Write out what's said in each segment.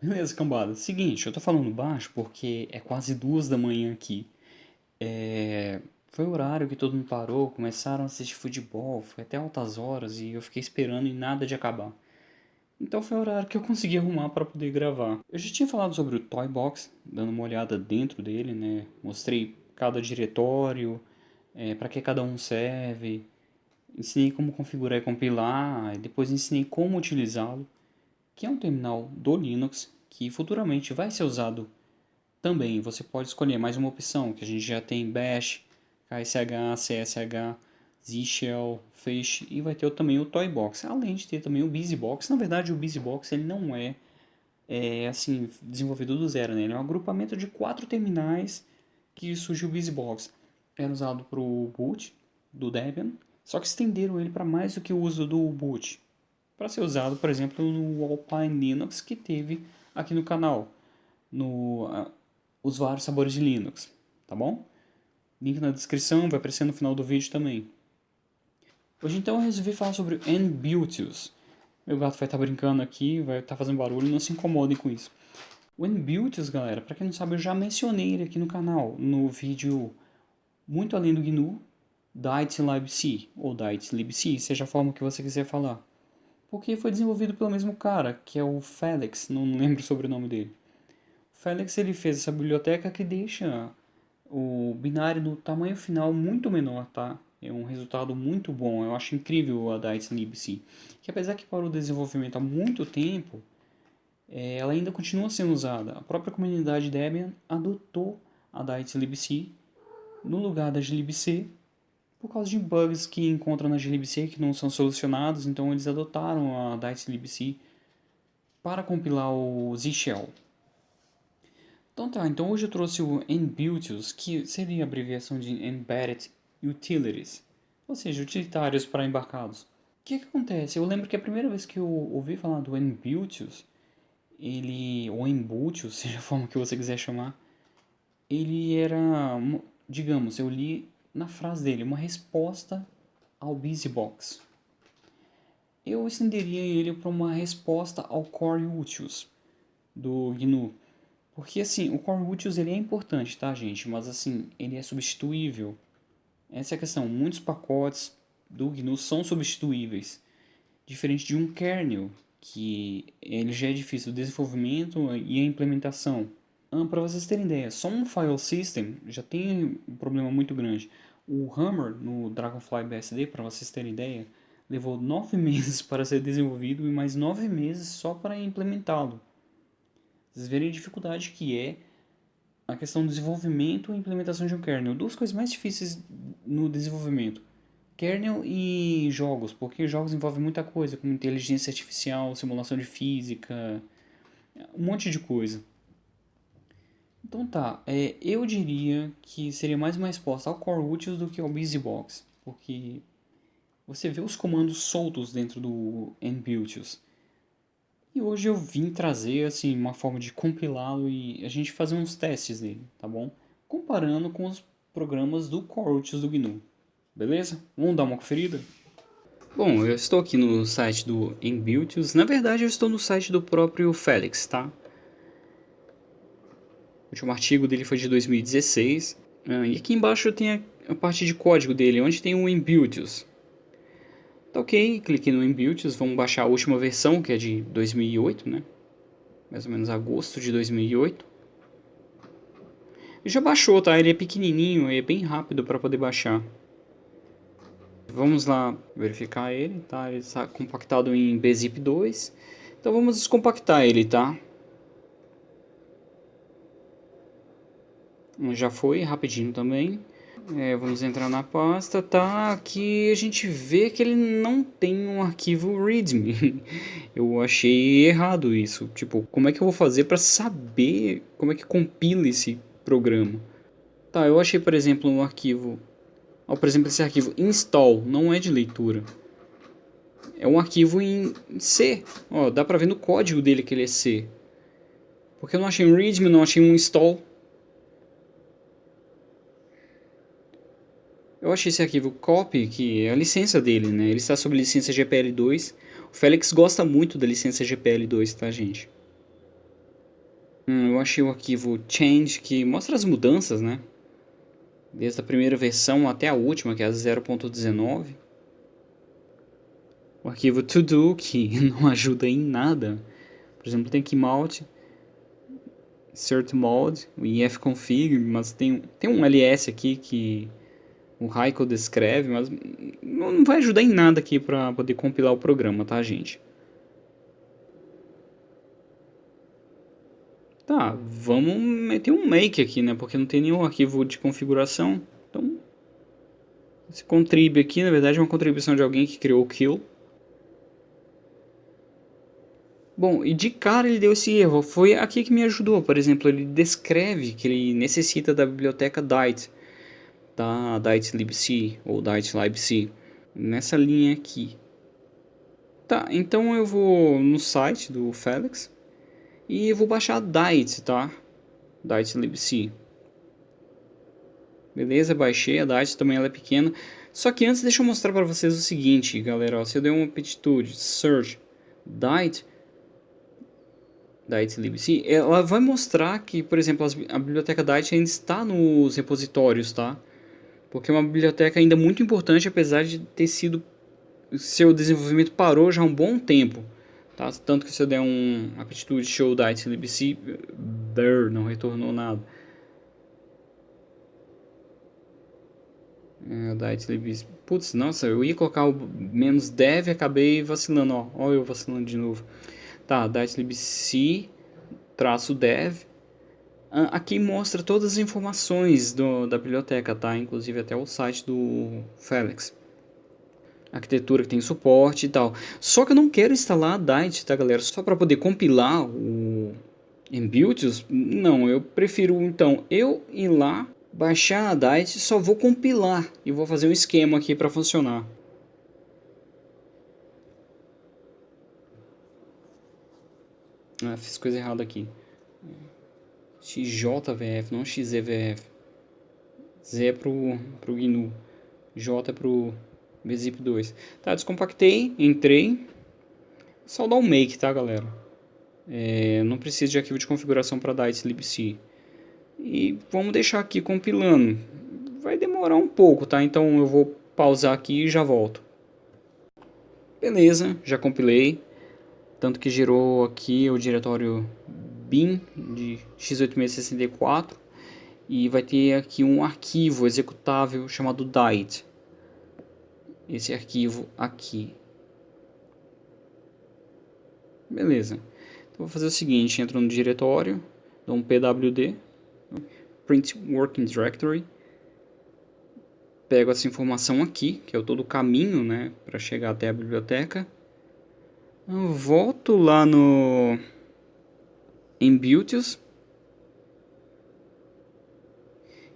Beleza, cambada. Seguinte, eu tô falando baixo porque é quase duas da manhã aqui. É... Foi o horário que todo mundo parou, começaram a assistir futebol, foi até altas horas e eu fiquei esperando e nada de acabar. Então foi o horário que eu consegui arrumar para poder gravar. Eu já tinha falado sobre o Toy Box, dando uma olhada dentro dele, né? Mostrei cada diretório, é, para que cada um serve, ensinei como configurar e compilar, e depois ensinei como utilizá-lo que é um terminal do Linux que futuramente vai ser usado também. Você pode escolher mais uma opção, que a gente já tem Bash, KSH, CSH, Z-Shell, Fish e vai ter também o Toybox, além de ter também o BusyBox. Na verdade, o BusyBox ele não é, é assim desenvolvido do zero, né? ele é um agrupamento de quatro terminais que surgiu o BusyBox. Era usado para o boot do Debian, só que estenderam ele para mais do que o uso do boot para ser usado, por exemplo, no Alpine Linux que teve aqui no canal, no uh, os vários sabores de Linux, tá bom? Link na descrição, vai aparecer no final do vídeo também. Hoje então eu resolvi falar sobre o NButilus. Meu gato vai estar tá brincando aqui, vai estar tá fazendo barulho, não se incomodem com isso. O NButilus, galera, para quem não sabe, eu já mencionei ele aqui no canal, no vídeo Muito Além do GNU, DITLibC, ou DITLibC, seja a forma que você quiser falar porque foi desenvolvido pelo mesmo cara, que é o Felix, não lembro sobre o nome dele. O Felix ele fez essa biblioteca que deixa o binário no tamanho final muito menor, tá? É um resultado muito bom, eu acho incrível a DICE que apesar que parou o desenvolvimento há muito tempo, é, ela ainda continua sendo usada. A própria comunidade Debian adotou a DICE no lugar da glibc por causa de bugs que encontram na glibc que não são solucionados, então eles adotaram a DICE para compilar o Z-Shell. Então tá, então hoje eu trouxe o NButils, que seria a abreviação de Embedded Utilities, ou seja, utilitários para embarcados. O que, que acontece? Eu lembro que a primeira vez que eu ouvi falar do NButils, ele, ou Embutils, seja a forma que você quiser chamar, ele era, digamos, eu li na frase dele, uma resposta ao BusyBox. Eu estenderia ele para uma resposta ao Core Utils do GNU. Porque assim, o Core Utils ele é importante, tá gente? Mas assim, ele é substituível. Essa é a questão. Muitos pacotes do GNU são substituíveis. Diferente de um kernel, que ele já é difícil o desenvolvimento e a implementação. Ah, para vocês terem ideia, só um file system já tem um problema muito grande. O Hammer no Dragonfly BSD, para vocês terem ideia, levou nove meses para ser desenvolvido e mais nove meses só para implementá-lo. Vocês verem a dificuldade que é a questão do desenvolvimento e implementação de um kernel. Duas coisas mais difíceis no desenvolvimento. Kernel e jogos, porque jogos envolvem muita coisa, como inteligência artificial, simulação de física, um monte de coisa. Então tá, é, eu diria que seria mais uma resposta ao Core Utils do que ao BusyBox, porque você vê os comandos soltos dentro do NButils. E hoje eu vim trazer assim uma forma de compilá-lo e a gente fazer uns testes nele, tá bom? Comparando com os programas do Core Utils do GNU. Beleza? Vamos dar uma conferida? Bom, eu estou aqui no site do NButils. Na verdade, eu estou no site do próprio Felix, tá? O último artigo dele foi de 2016. Ah, e aqui embaixo tem a, parte de código dele, onde tem o Inbuilds. Tá ok, cliquei no Inbuilds, vamos baixar a última versão, que é de 2008, né? Mais ou menos agosto de 2008. E já baixou, tá? Ele é pequenininho, é bem rápido para poder baixar. Vamos lá verificar ele, tá? Ele está compactado em bzip 2. Então vamos descompactar ele, tá? Já foi rapidinho também. É, vamos entrar na pasta, tá? Aqui a gente vê que ele não tem um arquivo readme. Eu achei errado isso. Tipo, como é que eu vou fazer para saber como é que compila esse programa? Tá, eu achei, por exemplo, um arquivo... Ó, por exemplo, esse arquivo install não é de leitura. É um arquivo em C. Ó, dá pra ver no código dele que ele é C. Porque eu não achei um readme, não achei um install. Eu achei esse arquivo copy, que é a licença dele, né? Ele está sob licença GPL2. O Félix gosta muito da licença GPL2, tá, gente? Hum, eu achei o arquivo change que mostra as mudanças, né? Desde a primeira versão até a última, que é a 0.19. O arquivo to do, que não ajuda em nada. Por exemplo, tem aqui mount, cert mode, o ifconfig, mas tem, tem um ls aqui que o Raiko descreve, mas não vai ajudar em nada aqui para poder compilar o programa, tá, gente? Tá, vamos meter um make aqui, né? Porque não tem nenhum arquivo de configuração. Então, esse contrib aqui, na verdade, é uma contribuição de alguém que criou o kill. Bom, e de cara ele deu esse erro. Foi aqui que me ajudou. Por exemplo, ele descreve que ele necessita da biblioteca Dite da Dite libc ou Dite libc nessa linha aqui. Tá, então eu vou no site do Felix e vou baixar a Dite, tá? Dite libc. Beleza, baixei a Dite, também ela é pequena. Só que antes deixa eu mostrar para vocês o seguinte, galera, ó, se eu der uma aptitude, search Dite Dite libc, ela vai mostrar que, por exemplo, a biblioteca Dite ainda está nos repositórios, tá? Porque é uma biblioteca ainda muito importante, apesar de ter sido seu desenvolvimento parou já há um bom tempo. Tá? Tanto que se eu der um aptitude show da libc, there, não retornou nada. É. Putz, nossa, eu ia colocar o menos dev acabei vacilando, ó. Olha eu vacilando de novo. Tá, da libc, traço dev, aqui mostra todas as informações do, da biblioteca, tá? Inclusive até o site do Felix. Arquitetura que tem suporte e tal. Só que eu não quero instalar a Dite, tá galera? Só para poder compilar o Inbuilds, não. Eu prefiro então eu ir lá, baixar a Dite, só vou compilar e vou fazer um esquema aqui para funcionar. Ah, fiz coisa errada aqui. XJVF, não XEVF. Z é pro, pro GNU. J é pro bzip2. Tá, descompactei, entrei. Só dar um make, tá, galera? É, não precisa de arquivo de configuração para dar esse libc. E vamos deixar aqui compilando. Vai demorar um pouco, tá? Então eu vou pausar aqui e já volto. Beleza, já compilei. Tanto que gerou aqui o diretório bin de x8664 e vai ter aqui um arquivo executável chamado DITE. Esse arquivo aqui. Beleza. Então vou fazer o seguinte, entro no diretório, dou um pwd, print working directory, pego essa informação aqui, que é todo o caminho, né, para chegar até a biblioteca. Eu volto lá no em Builds.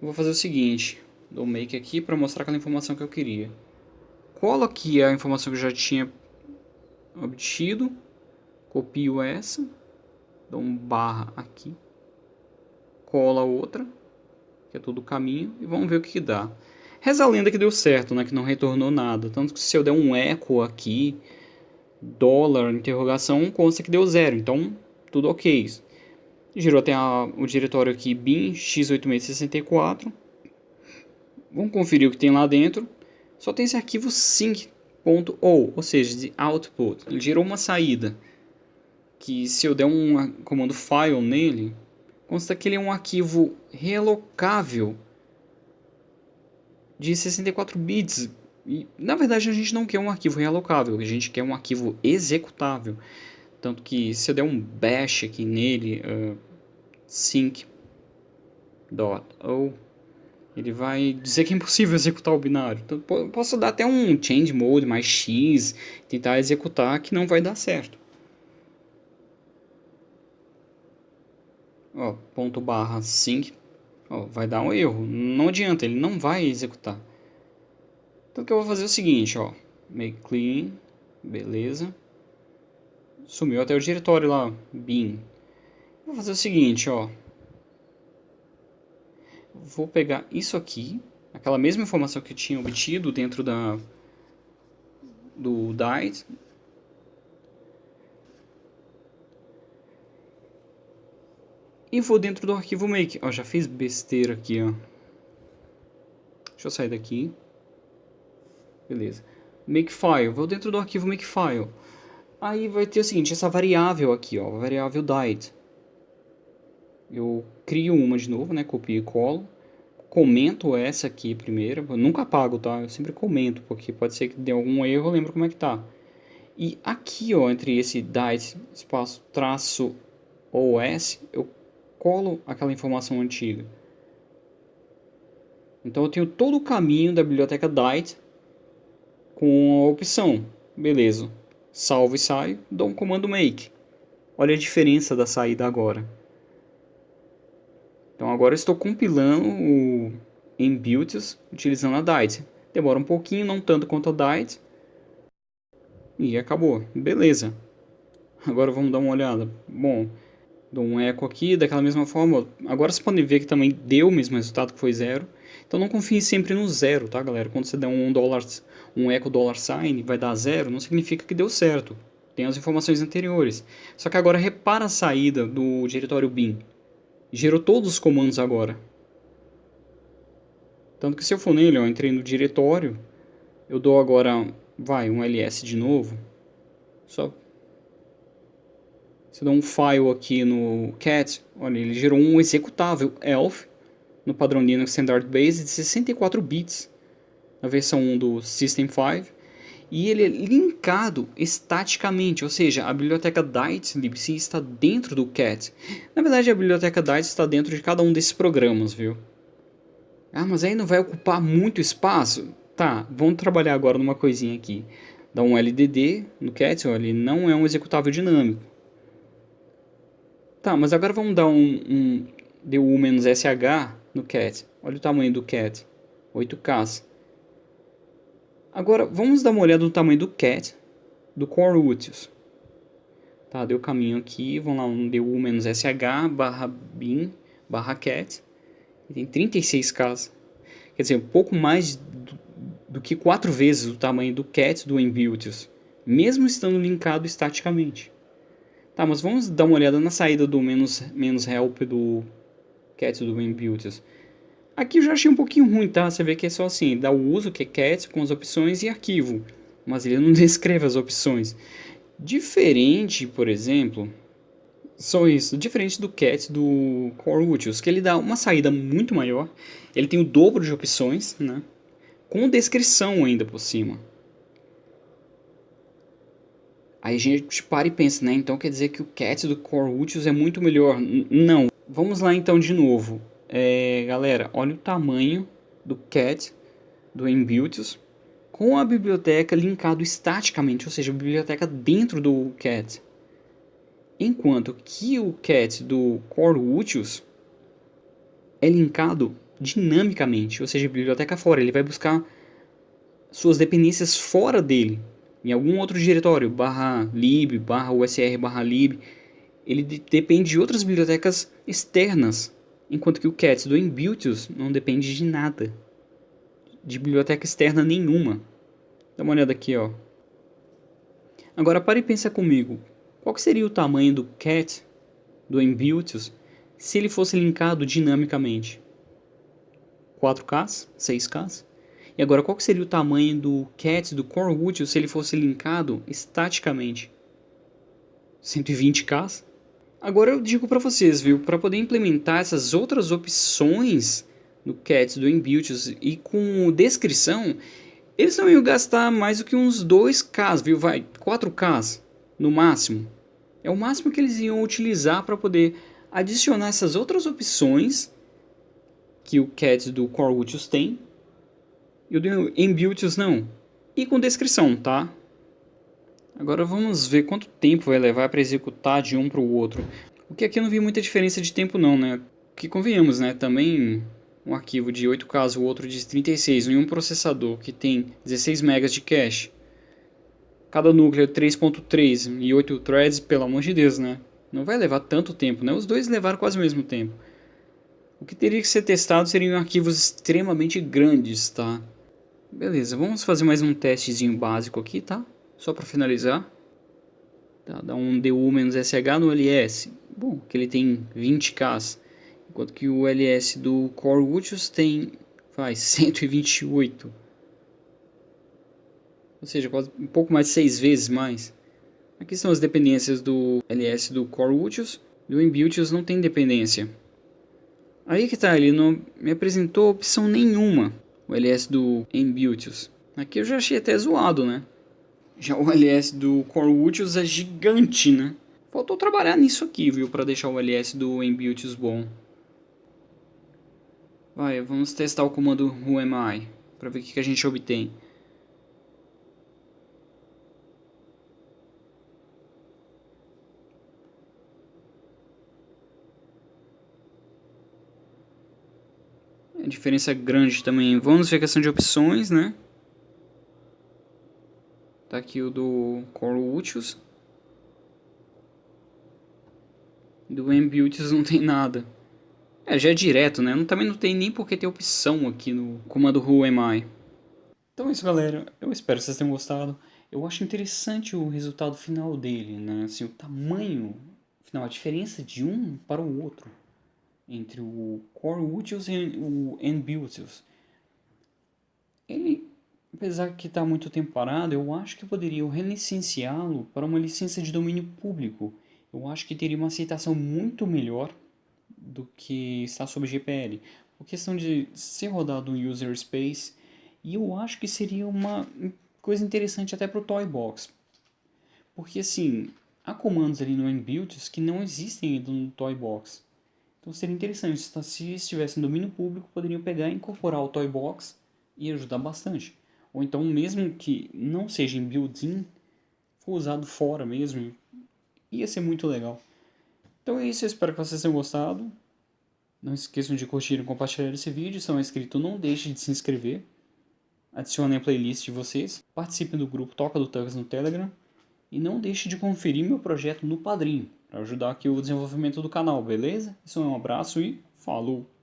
Vou fazer o seguinte, dou make aqui para mostrar aquela informação que eu queria. Colo aqui a informação que eu já tinha obtido, copio essa, dou um barra aqui, colo a outra, que é todo o caminho, e vamos ver o que, que dá. Reza a lenda que deu certo, né, que não retornou nada, tanto que se eu der um eco aqui, dólar, interrogação, consta que deu zero, então tudo ok gerou até a, o diretório aqui bin x8664. Vamos conferir o que tem lá dentro. Só tem esse arquivo sync.o, ou seja, de output. Ele gerou uma saída que se eu der um comando file nele, consta que ele é um arquivo relocável de 64 bits. E, na verdade, a gente não quer um arquivo relocável, a gente quer um arquivo executável. Tanto que se eu der um bash aqui nele, uh, sync.o, ele vai dizer que é impossível executar o binário. Então, posso dar até um change mode mais x, tentar executar, que não vai dar certo. Ó, ponto barra sync, ó, vai dar um erro. Não adianta, ele não vai executar. Então o que eu vou fazer é o seguinte, ó, make clean, beleza. Sumiu até o diretório lá, bin. Vou fazer o seguinte, ó. Vou pegar isso aqui, aquela mesma informação que eu tinha obtido dentro da do DICE. e vou dentro do arquivo make. Ó, já fiz besteira aqui, ó. Deixa eu sair daqui. Beleza. Makefile. Vou dentro do arquivo makefile. Aí vai ter o seguinte, essa variável aqui, ó, a variável died. Eu crio uma de novo, né, copio e colo. Comento essa aqui primeiro, eu nunca apago, tá? Eu sempre comento, porque pode ser que dê algum erro, eu lembro como é que tá. E aqui, ó, entre esse died, espaço, traço, OS, eu colo aquela informação antiga. Então eu tenho todo o caminho da biblioteca Dite com a opção, beleza, salvo e saio, dou um comando make. Olha a diferença da saída agora. Então agora estou compilando o Inbuilts utilizando a Dite. Demora um pouquinho, não tanto quanto a Dite. E acabou. Beleza. Agora vamos dar uma olhada. Bom, dou um eco aqui, daquela mesma forma. Agora vocês podem ver que também deu o mesmo resultado que foi zero. Então não confie sempre no zero, tá galera? Quando você der um dólar, um eco dollar sign, vai dar zero, não significa que deu certo. Tem as informações anteriores. Só que agora repara a saída do diretório bin. Gerou todos os comandos agora. Tanto que se eu for nele, ó, entrei no diretório, eu dou agora, vai, um ls de novo. Só se eu der um file aqui no cat, olha, ele gerou um executável elf no padrão Linux Standard Base de 64 bits na versão 1 do System 5 e ele é linkado estaticamente, ou seja, a biblioteca Dite libc está dentro do cat. Na verdade, a biblioteca Dite está dentro de cada um desses programas, viu? Ah, mas aí não vai ocupar muito espaço? Tá, vamos trabalhar agora numa coisinha aqui. Dá um LDD no cat, olha, ele não é um executável dinâmico. Tá, mas agora vamos dar um, um DU-SH no cat. Olha o tamanho do cat. 8K. Agora, vamos dar uma olhada no tamanho do cat do Core Utils. Tá, deu caminho aqui, vamos lá, um DU-SH barra bin barra cat. Tem 36K. Quer dizer, um pouco mais do, do que 4 vezes o tamanho do cat do Inbuilts, mesmo estando linkado estaticamente. Tá, mas vamos dar uma olhada na saída do menos, menos help do cat do inbuilts. Aqui eu já achei um pouquinho ruim, tá? Você vê que é só assim, dá o uso, que é cat, com as opções e arquivo. Mas ele não descreve as opções. Diferente, por exemplo, só isso, diferente do cat do Core Utils, que ele dá uma saída muito maior, ele tem o dobro de opções, né? Com descrição ainda por cima. Aí a gente para e pensa, né? Então quer dizer que o cat do Core Utils é muito melhor. N não. Vamos lá então de novo. É, galera, olha o tamanho do cat do Inbuilts com a biblioteca linkado estaticamente, ou seja, a biblioteca dentro do cat. Enquanto que o cat do Core Utils é linkado dinamicamente, ou seja, a biblioteca fora. Ele vai buscar suas dependências fora dele em algum outro diretório, barra lib, barra usr, barra lib, ele de depende de outras bibliotecas externas, enquanto que o cats do Inbuilts não depende de nada, de biblioteca externa nenhuma. Dá uma olhada aqui, ó. Agora pare e pensa comigo, qual seria o tamanho do cat do Inbuilts se ele fosse linkado dinamicamente? 4K? 6K? E agora, qual seria o tamanho do cat do útil se ele fosse linkado estaticamente? 120k? Agora eu digo para vocês, viu, para poder implementar essas outras opções no cat do inbuilt e com descrição, eles não iam gastar mais do que uns 2k, viu, vai, 4k no máximo. É o máximo que eles iam utilizar para poder adicionar essas outras opções que o cat do Core tem e o do Inbuilts não. E com descrição, tá? Agora vamos ver quanto tempo vai levar para executar de um para o outro. O que aqui eu não vi muita diferença de tempo não, né? Que convenhamos, né? Também um arquivo de 8K, o outro de 36, em um processador que tem 16 MB de cache. Cada núcleo 3.3 e 8 threads, pelo amor de Deus, né? Não vai levar tanto tempo, né? Os dois levaram quase o mesmo tempo. O que teria que ser testado seriam arquivos extremamente grandes, tá? Beleza, vamos fazer mais um testezinho básico aqui, tá? Só para finalizar. Tá, dá um DU-SH no LS. bom, que ele tem 20K, enquanto que o LS do Core Ultius tem faz 128. Ou seja, quase um pouco mais de 6 vezes mais. Aqui estão as dependências do LS do Core Ultius. Do Embutius não tem dependência. Aí que tá, ele não me apresentou opção nenhuma. O LS do Embutius. Aqui eu já achei até zoado, né? Já o LS do Core Ultius é gigante, né? Faltou trabalhar nisso aqui, viu? Pra deixar o LS do Embutius bom. Vai, vamos testar o comando whoami. Pra ver o que, que a gente obtém. A diferença é grande também. Vamos ver a questão de opções, né? Tá aqui o do Core Ultius. Do Ambiutius não tem nada. É, já é direto, né? Também não tem nem porque ter opção aqui no comando Who Am I. Então é isso, galera. Eu espero que vocês tenham gostado. Eu acho interessante o resultado final dele, né? Assim, o tamanho, final, a diferença de um para o outro. Entre o Core Ultius e o Ambiutius. Apesar que está muito tempo parado, eu acho que poderiam relicenciá-lo para uma licença de domínio público. Eu acho que teria uma aceitação muito melhor do que está sob GPL. Por questão de ser rodado no user space, e eu acho que seria uma coisa interessante até para o Toybox. Porque assim, há comandos ali no Inbuilts que não existem ainda no Toybox. Então seria interessante, se estivesse no domínio público, poderiam pegar e incorporar o Toybox e ajudar bastante. Ou então, mesmo que não seja em built-in, for usado fora mesmo, ia ser muito legal. Então é isso, espero que vocês tenham gostado. Não esqueçam de curtir e compartilhar esse vídeo. Se não é inscrito, não deixe de se inscrever. Adicionem a playlist de vocês. Participem do grupo Toca do Tugs no Telegram. E não deixe de conferir meu projeto no Padrim, para ajudar aqui o desenvolvimento do canal, beleza? Isso é um abraço e falou!